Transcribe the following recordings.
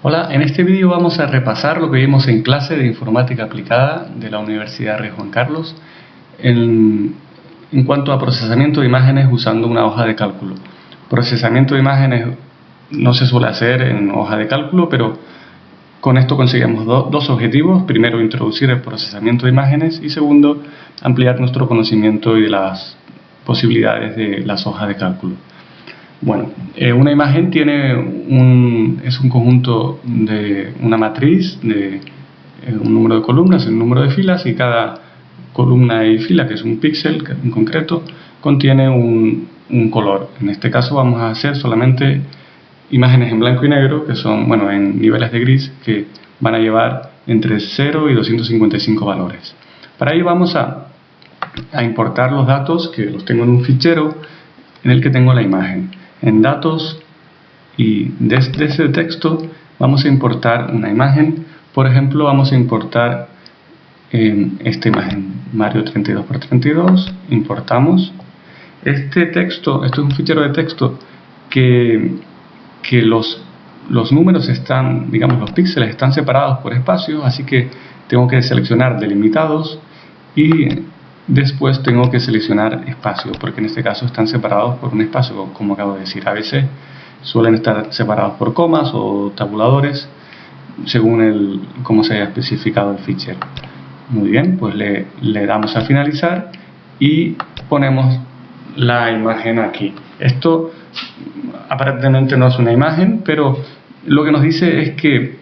Hola, en este vídeo vamos a repasar lo que vimos en clase de informática aplicada de la Universidad Rey Juan Carlos en, cuanto a procesamiento de imágenes usando una hoja de cálculo. Procesamiento de imágenes no se suele hacer en hoja de cálculo, pero con esto conseguimos dos objetivos. Primero, introducir el procesamiento de imágenes y segundo, ampliar nuestro conocimiento y de las posibilidades de las hojas de cálculo. Bueno, eh, una imagen tiene un, es un conjunto de una matriz de eh, un número de columnas, un número de filas y cada columna y fila, que es un píxel en concreto, contiene un, un, color. En este caso vamos a hacer solamente imágenes en blanco y negro, que son, bueno, en niveles de gris, que van a llevar entre 0 y 255 valores. Para ello vamos a, a importar los datos, que los tengo en un fichero en el que tengo la imagen en datos y desde ese texto vamos a importar una imagen. Por ejemplo, vamos a importar esta imagen, Mario 32x32, importamos. Este texto, esto es un fichero de texto que, que los, los números están, digamos, los píxeles están separados por espacios, así que tengo que seleccionar delimitados y Después tengo que seleccionar espacio, porque en este caso están separados por un espacio, como acabo de decir. A veces suelen estar separados por comas o tabuladores, según el, cómo se haya especificado el fichero. Muy bien, pues le, le damos a finalizar y ponemos la imagen aquí. Esto aparentemente no es una imagen, pero lo que nos dice es que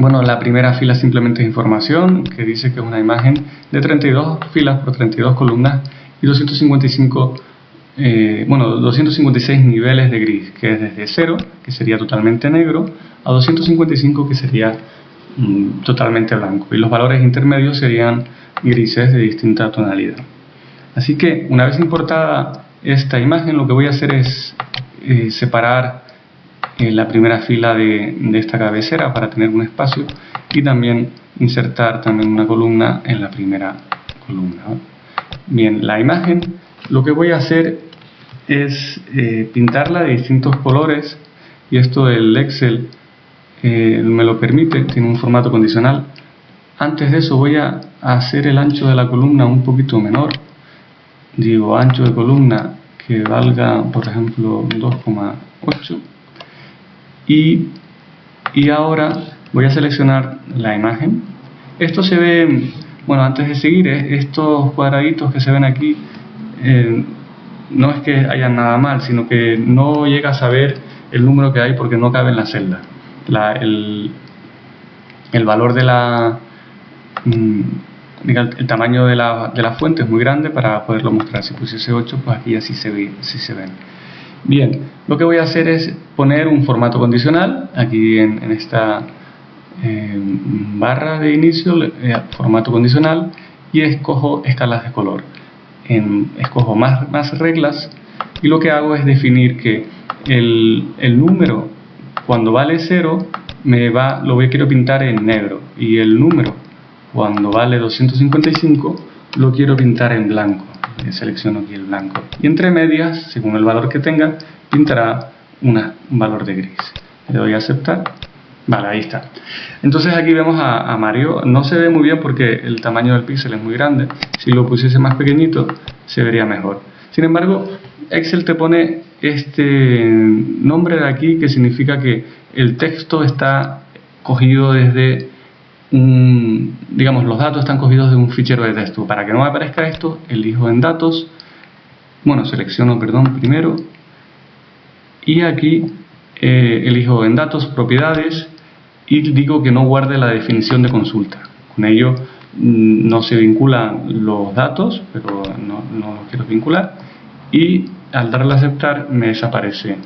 bueno, la primera fila simplemente es información, que dice que es una imagen de 32 filas por 32 columnas y 255, eh, bueno, 256 niveles de gris, que es desde 0, que sería totalmente negro, a 255, que sería mm, totalmente blanco. Y los valores intermedios serían grises de distinta tonalidad. Así que, una vez importada esta imagen, lo que voy a hacer es eh, separar la primera fila de, esta cabecera para tener un espacio y también insertar también una columna en la primera columna. Bien, la imagen lo que voy a hacer es eh, pintarla de distintos colores y esto el Excel eh, me lo permite, tiene un formato condicional. Antes de eso voy a hacer el ancho de la columna un poquito menor. Digo ancho de columna que valga por ejemplo 2,8 y, ahora voy a seleccionar la imagen. Esto se ve, bueno antes de seguir, estos cuadraditos que se ven aquí eh, no es que haya nada mal, sino que no llega a saber el número que hay porque no cabe en la celda. El, valor de la mm, el tamaño de la, de la, fuente es muy grande para poderlo mostrar. Si pusiese 8 pues aquí así se, ve, así se ven Bien, lo que voy a hacer es poner un formato condicional aquí en, esta eh, barra de inicio, eh, formato condicional y escojo escalas de color. escojo más, más reglas y lo que hago es definir que el, el número cuando vale 0 me va, lo voy, quiero pintar en negro y el número cuando vale 255 lo quiero pintar en blanco selecciono aquí el blanco. Y entre medias, según el valor que tenga, pintará un valor de gris. Le doy a aceptar. Vale, ahí está. Entonces aquí vemos a, Mario, no se ve muy bien porque el tamaño del píxel es muy grande. Si lo pusiese más pequeñito se vería mejor. Sin embargo, Excel te pone este nombre de aquí que significa que el texto está cogido desde digamos, los datos están cogidos de un fichero de texto. Para que no me aparezca esto, elijo en datos, bueno, selecciono, perdón, primero, y aquí eh, elijo en datos, propiedades, y digo que no guarde la definición de consulta. Con ello mm, no se vinculan los datos, pero no, no los quiero vincular, y al darle a aceptar me desaparece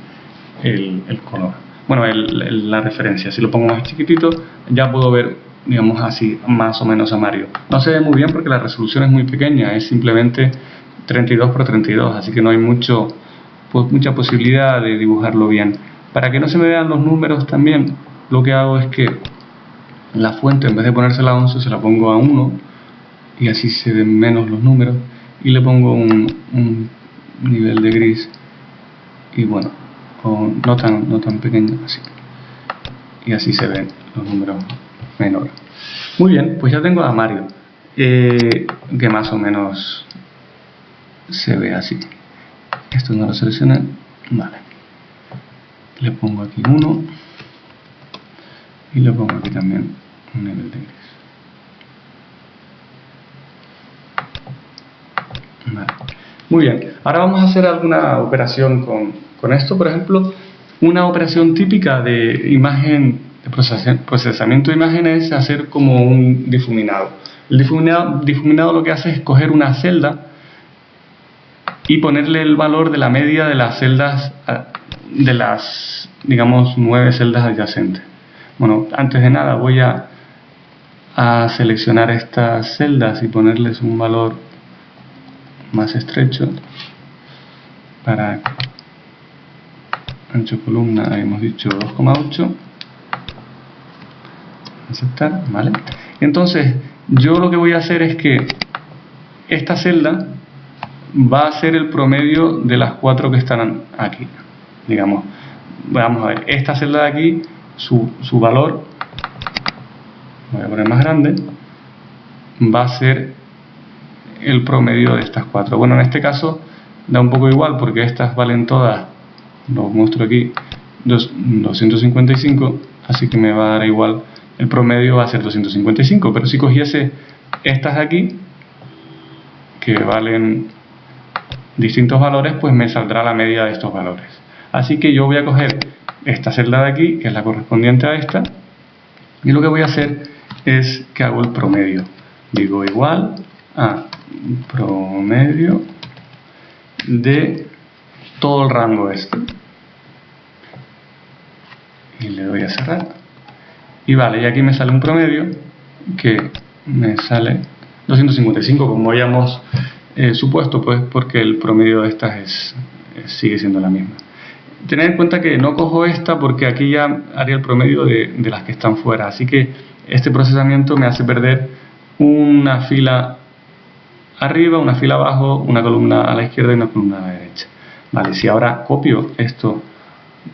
el, color. Bueno, la referencia, si lo pongo más chiquitito, ya puedo ver digamos así, más o menos a Mario. No se ve muy bien porque la resolución es muy pequeña, es simplemente 32 por 32, así que no hay mucho, mucha posibilidad de dibujarlo bien. Para que no se me vean los números también, lo que hago es que la fuente, en vez de ponérsela a 11, se la pongo a 1, y así se ven menos los números, y le pongo un, un nivel de gris, y bueno, no tan, no tan pequeño así y así se ven los números menores. Muy bien, pues ya tengo a Mario, que más o menos se ve así. Esto no lo seleccioné, vale. Le pongo aquí 1 y le pongo aquí también un nivel de gris. Muy bien, ahora vamos a hacer alguna operación con, con esto, por ejemplo, una operación típica de imagen, procesamiento de imágenes es hacer como un difuminado. El difuminado, difuminado lo que hace es coger una celda y ponerle el valor de la media de las celdas, de las, digamos, nueve celdas adyacentes. Bueno, antes de nada voy a, a seleccionar estas celdas y ponerles un valor más estrecho para ancho columna hemos dicho 2,8 aceptar, vale entonces yo lo que voy a hacer es que esta celda va a ser el promedio de las cuatro que están aquí digamos, vamos a ver esta celda de aquí, su, su valor voy a poner más grande va a ser el promedio de estas cuatro. Bueno, en este caso da un poco igual porque estas valen todas, lo muestro aquí, 255, así que me va a dar igual, el promedio va a ser 255, pero si cogiese estas de aquí, que valen distintos valores, pues me saldrá la media de estos valores. Así que yo voy a coger esta celda de aquí, que es la correspondiente a esta, y lo que voy a hacer es que hago el promedio. Digo igual a promedio de todo el rango este y le doy a cerrar y vale, y aquí me sale un promedio que me sale 255 como habíamos eh, supuesto pues porque el promedio de estas es, sigue siendo la misma tener en cuenta que no cojo esta porque aquí ya haría el promedio de, de las que están fuera así que este procesamiento me hace perder una fila arriba, una fila abajo, una columna a la izquierda y una columna a la derecha. Vale, si ahora copio esto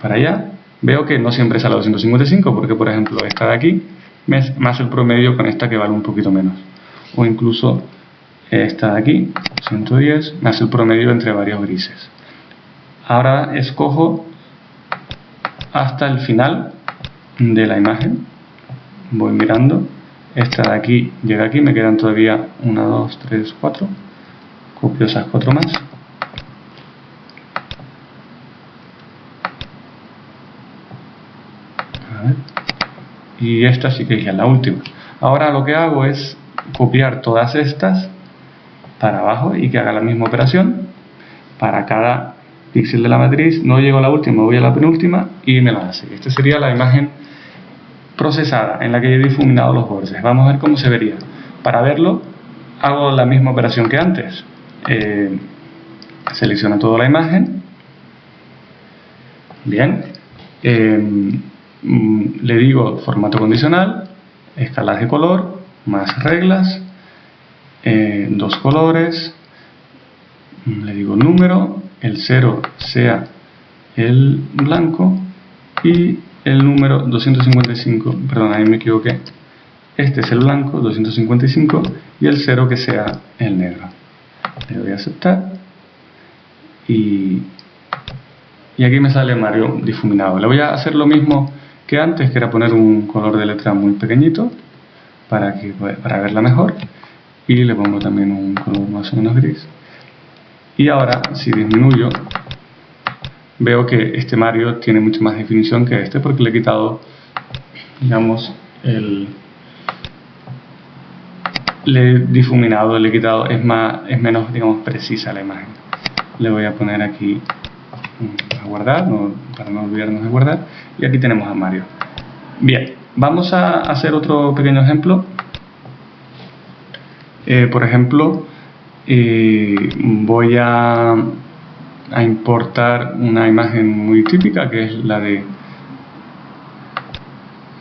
para allá, veo que no siempre sale 255, porque por ejemplo esta de aquí más el promedio con esta que vale un poquito menos. O incluso esta de aquí, 110, más el promedio entre varios grises. Ahora escojo hasta el final de la imagen, voy mirando esta de aquí llega aquí, me quedan todavía 1, 2, 3, 4 copio esas 4 más y esta sí que es la última ahora lo que hago es copiar todas estas para abajo y que haga la misma operación para cada píxel de la matriz no llego a la última, voy a la penúltima y me la hace esta sería la imagen procesada en la que he difuminado los bordes. Vamos a ver cómo se vería. Para verlo hago la misma operación que antes. Eh, selecciono toda la imagen. Bien. Eh, mm, le digo formato condicional, escalas de color, más reglas, eh, dos colores, mm, le digo número, el 0 sea el blanco y el número 255, perdón, ahí me equivoqué, este es el blanco, 255, y el 0 que sea el negro. Le doy a aceptar y, y aquí me sale Mario difuminado. Le voy a hacer lo mismo que antes, que era poner un color de letra muy pequeñito para, que, para verla mejor y le pongo también un color más o menos gris. Y ahora, si disminuyo veo que este Mario tiene mucha más definición que este porque le he quitado, digamos, el... Le he difuminado, le he quitado, es, más, es menos, digamos, precisa la imagen. Le voy a poner aquí a guardar, para no olvidarnos de guardar, y aquí tenemos a Mario. Bien, vamos a hacer otro pequeño ejemplo. Eh, por ejemplo, eh, voy a a importar una imagen muy típica que es la de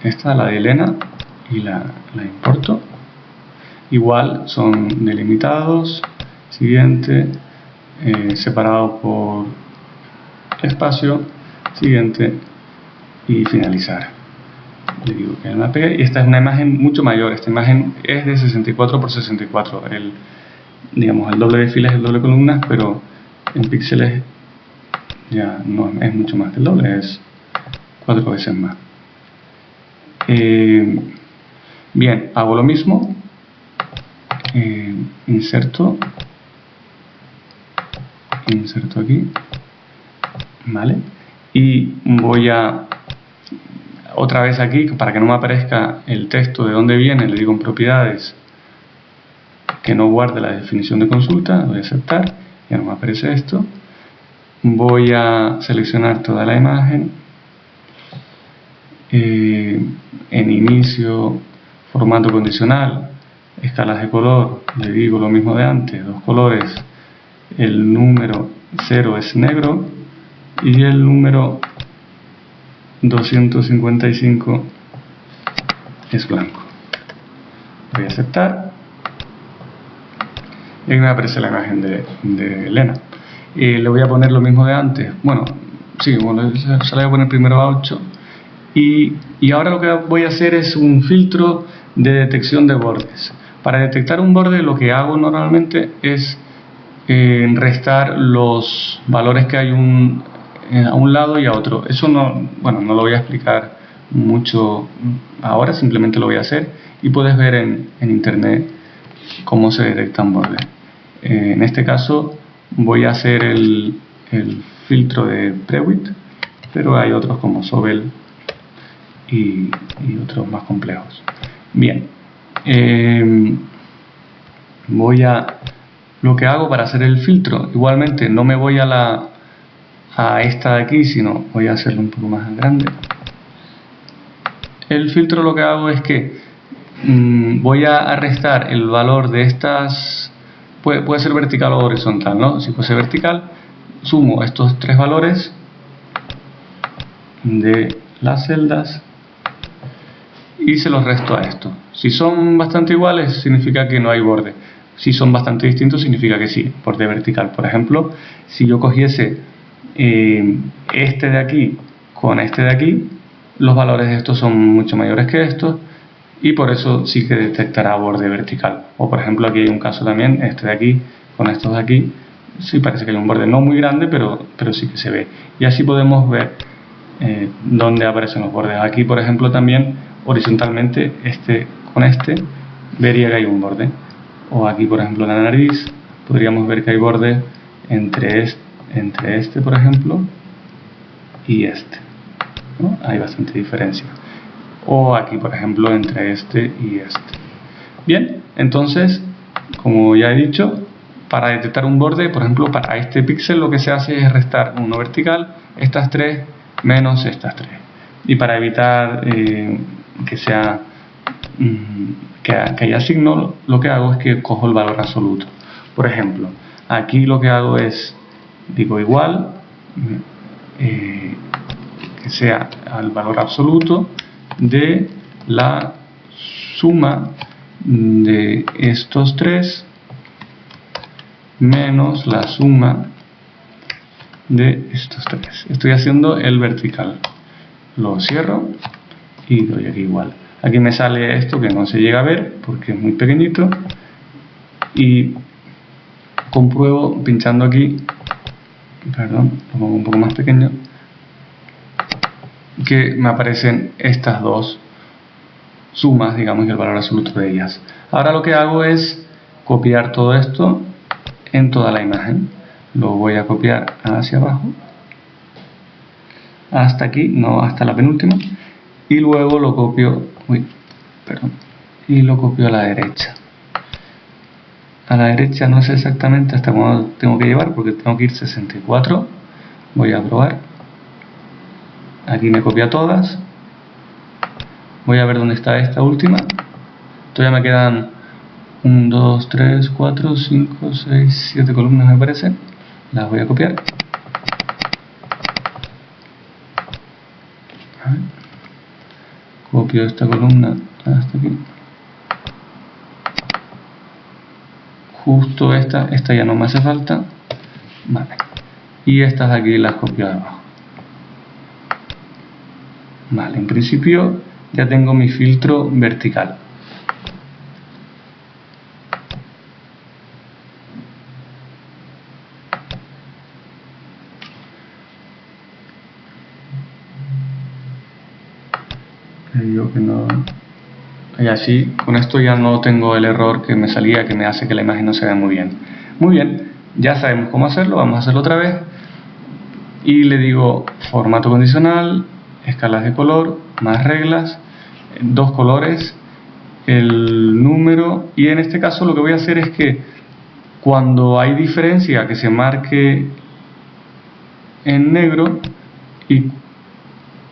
esta, la de Elena y la, la importo igual son delimitados siguiente eh, separado por espacio siguiente y finalizar. Le digo que me pegue. Y esta es una imagen mucho mayor, esta imagen es de 64 por 64, el, digamos el doble de filas, el doble de columnas, pero en píxeles ya no es mucho más que el doble, es cuatro veces más. Eh, bien, hago lo mismo, eh, inserto, inserto aquí, ¿vale? Y voy a otra vez aquí, para que no me aparezca el texto de dónde viene, le digo en propiedades que no guarde la definición de consulta, voy a aceptar, ya no me aparece esto. Voy a seleccionar toda la imagen, eh, en inicio, formato condicional, escalas de color, le digo lo mismo de antes, dos colores, el número 0 es negro y el número 255 es blanco. Voy a aceptar. Y me aparece la imagen de, Elena. Y le voy a poner lo mismo de antes. Bueno, sí, bueno, se la voy a poner primero a 8. Y, y ahora lo que voy a hacer es un filtro de detección de bordes. Para detectar un borde lo que hago normalmente es eh, restar los valores que hay un, eh, a un lado y a otro. Eso no, bueno, no lo voy a explicar mucho ahora, simplemente lo voy a hacer y puedes ver en, internet cómo se detectan bordes. Eh, en este caso voy a hacer el, filtro de Prewit, pero hay otros como Sobel y, otros más complejos. Bien, eh, voy a lo que hago para hacer el filtro, igualmente no me voy a la a esta de aquí, sino voy a hacerlo un poco más grande. El filtro lo que hago es que mm, voy a restar el valor de estas, puede, puede ser vertical o horizontal, ¿no? Si fuese vertical, sumo estos tres valores de las celdas y se los resto a esto. Si son bastante iguales, significa que no hay borde. Si son bastante distintos, significa que sí, borde vertical. Por ejemplo, si yo cogiese este de aquí con este de aquí, los valores de estos son mucho mayores que estos y por eso sí que detectará borde vertical. O por ejemplo aquí hay un caso también, este de aquí con estos de aquí, sí parece que hay un borde no muy grande, pero, pero sí que se ve. Y así podemos ver eh, dónde aparecen los bordes. Aquí por ejemplo también horizontalmente este con este vería que hay un borde. O aquí por ejemplo la nariz, podríamos ver que hay borde entre este entre este, por ejemplo, y este. Hay bastante diferencia. O aquí, por ejemplo, entre este y este. Bien, entonces, como ya he dicho, para detectar un borde, por ejemplo, para este píxel lo que se hace es restar uno vertical, estas tres menos estas tres. Y para evitar eh, que sea mm, que, que haya signo, lo que hago es que cojo el valor absoluto. Por ejemplo, aquí lo que hago es digo igual, eh, que sea al valor absoluto de la suma de estos tres menos la suma de estos tres. Estoy haciendo el vertical. Lo cierro y doy aquí igual. Aquí me sale esto que no se llega a ver porque es muy pequeñito y compruebo pinchando aquí perdón, lo pongo un poco más pequeño, que me aparecen estas dos sumas, digamos, y el valor absoluto de ellas. Ahora lo que hago es copiar todo esto en toda la imagen. Lo voy a copiar hacia abajo, hasta aquí, no hasta la penúltima, y luego lo copio, uy, perdón, y lo copio a la derecha a la derecha no sé exactamente hasta cuándo tengo que llevar porque tengo que ir 64 voy a probar. Aquí me copia todas. Voy a ver dónde está esta última. Todavía me quedan 1, 2, 3, 4, 5, 6, 7 columnas me parece. Las voy a copiar. Copio esta columna hasta aquí justo esta, esta ya no me hace falta, vale, y estas de aquí las copio de abajo. Vale, en principio ya tengo mi filtro vertical. que no y así con esto ya no tengo el error que me salía que me hace que la imagen no se vea muy bien. Muy bien ya sabemos cómo hacerlo vamos a hacerlo otra vez. Y le digo formato condicional escalas de color más reglas dos colores el número y en este caso lo que voy a hacer es que cuando hay diferencia que se marque en negro y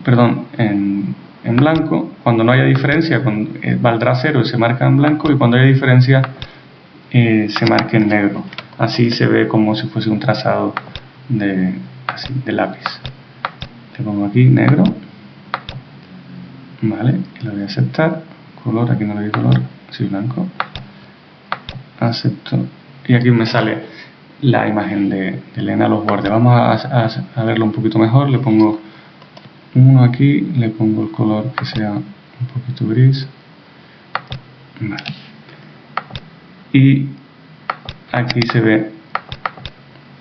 perdón en en blanco, cuando no haya diferencia con, eh, valdrá cero y se marca en blanco y cuando haya diferencia eh, se marca en negro. Así se ve como si fuese un trazado de, lápiz. Le pongo aquí negro, vale, y lo voy a aceptar, color, aquí no le doy color, así blanco, acepto, y aquí me sale la imagen de, Elena los bordes. Vamos a, a verlo un poquito mejor, le pongo uno aquí le pongo el color que sea un poquito gris. Y aquí se ve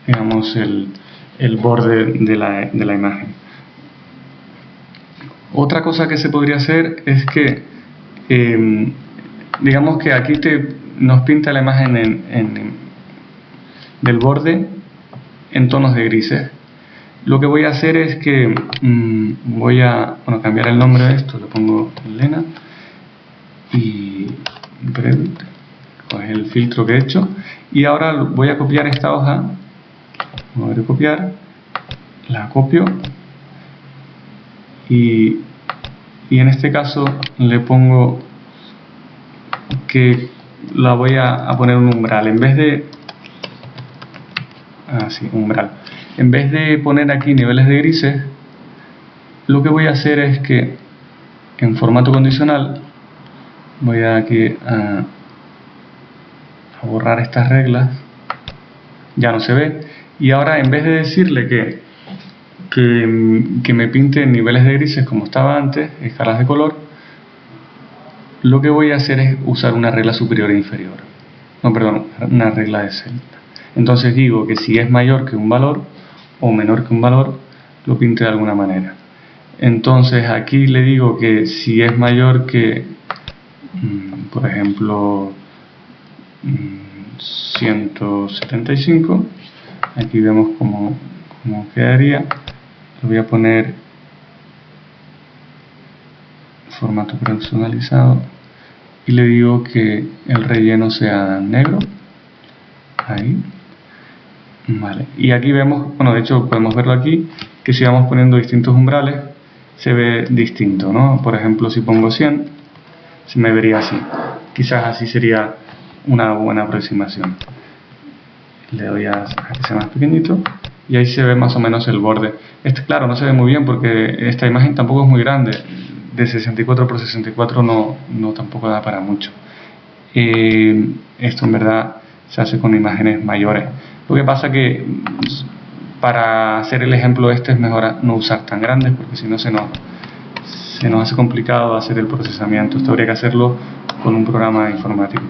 digamos el, borde de la, de la, imagen. Otra cosa que se podría hacer es que em, digamos que aquí te, nos pinta la imagen en, del borde en tonos de grises lo que voy a hacer es que mm, voy a cambiar el nombre de esto, le pongo Elena y es el filtro que he hecho y ahora voy a copiar esta hoja, voy a copiar, la copio y, y en este caso le pongo que la voy a, a poner un umbral en vez de así, ah, umbral en vez de poner aquí niveles de grises, lo que voy a hacer es que en formato condicional voy a aquí a, borrar estas reglas, ya no se ve, y ahora en vez de decirle que, que, me pinte niveles de grises como estaba antes, escalas de color, lo que voy a hacer es usar una regla superior e inferior. No, perdón, una regla de celda. Entonces digo que si es mayor que un valor, o menor que un valor, lo pinte de alguna manera. Entonces aquí le digo que si es mayor que, mm, por ejemplo, 175, mm, aquí vemos cómo, cómo quedaría. Le voy a poner formato personalizado y le digo que el relleno sea negro. Ahí. Vale, y aquí vemos, bueno de hecho podemos verlo aquí, que si vamos poniendo distintos umbrales se ve distinto, ¿no? Por ejemplo si pongo 100, se me vería así. Quizás así sería una buena aproximación. Le doy a, que sea más pequeñito y ahí se ve más o menos el borde. Este claro no se ve muy bien porque esta imagen tampoco es muy grande, de 64 por 64 no, no tampoco da para mucho. Eh, esto en verdad se hace con imágenes mayores. Lo que pasa que para hacer el ejemplo este es mejor no usar tan grandes porque si no se nos, se nos hace complicado hacer el procesamiento. Esto habría que hacerlo con un programa informático,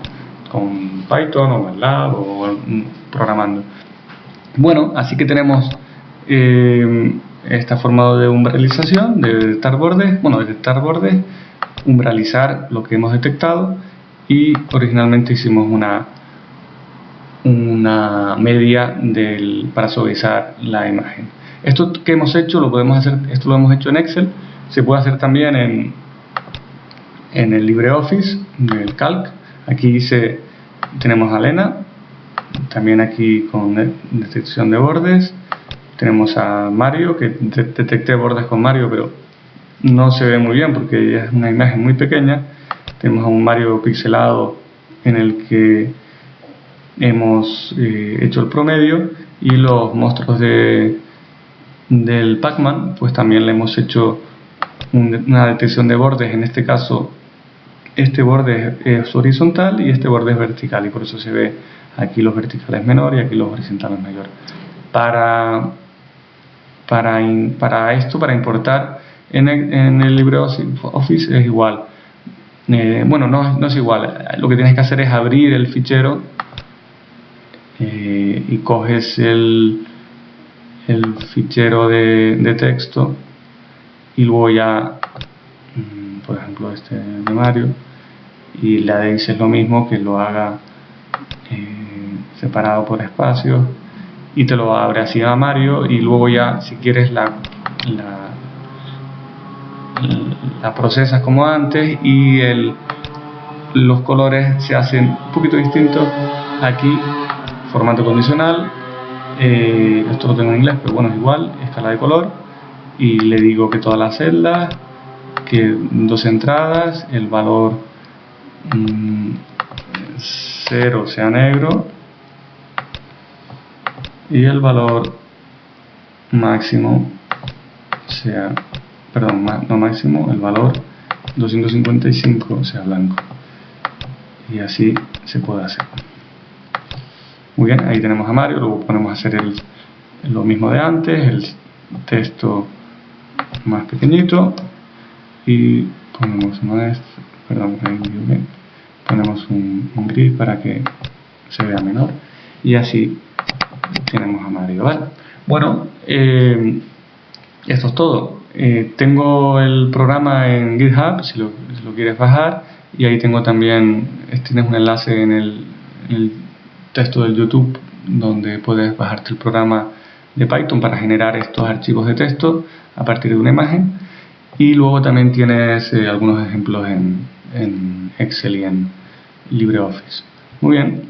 con Python o MATLAB o programando. Bueno, así que tenemos eh, esta forma de umbralización, de detectar bordes, bueno, detectar bordes, umbralizar lo que hemos detectado y originalmente hicimos una una media para suavizar la imagen. Esto que hemos hecho lo podemos hacer, esto lo hemos hecho en Excel, se puede hacer también en, en el LibreOffice, el Calc. Aquí dice, tenemos a Lena, también aquí con detección de bordes. Tenemos a Mario, que detecté bordes con Mario, pero no se ve muy bien porque es una imagen muy pequeña. Tenemos a un Mario pixelado en el que hemos eh, hecho el promedio y los monstruos de, del Pac-Man pues también le hemos hecho una detección de bordes en este caso este borde es horizontal y este borde es vertical y por eso se ve aquí los verticales menor y aquí los horizontales mayor para, para, para esto, para importar En el, en el LibreOffice es igual. Eh, bueno, no, no, es igual. Lo que tienes que hacer es abrir el fichero y coges el, el fichero de, de, texto y luego ya, mm, por ejemplo, este de Mario, y le dices lo mismo que lo haga eh, separado por espacios y te lo abre así a Mario y luego ya si quieres la, la, la procesas como antes y el, los colores se hacen un poquito distintos. Aquí formato condicional eh, esto lo tengo en inglés pero bueno es igual escala de color y le digo que todas las celdas que dos entradas el valor 0 mm, sea negro y el valor máximo sea, perdón, no máximo, el valor 255 sea blanco. Y así se puede hacer. Muy bien, ahí tenemos a Mario, luego ponemos a hacer el, lo mismo de antes, el texto más pequeñito y ponemos perdón, ponemos un, un gris para que se vea menor y así tenemos a Mario, ¿vale? Bueno, eh, esto es todo. Eh, tengo el programa en GitHub, si lo, quieres bajar, y ahí tengo también, tienes un enlace en el, en el texto del YouTube donde puedes bajarte el programa de Python para generar estos archivos de texto a partir de una imagen y luego también tienes eh, algunos ejemplos en, en Excel y en LibreOffice. Muy bien,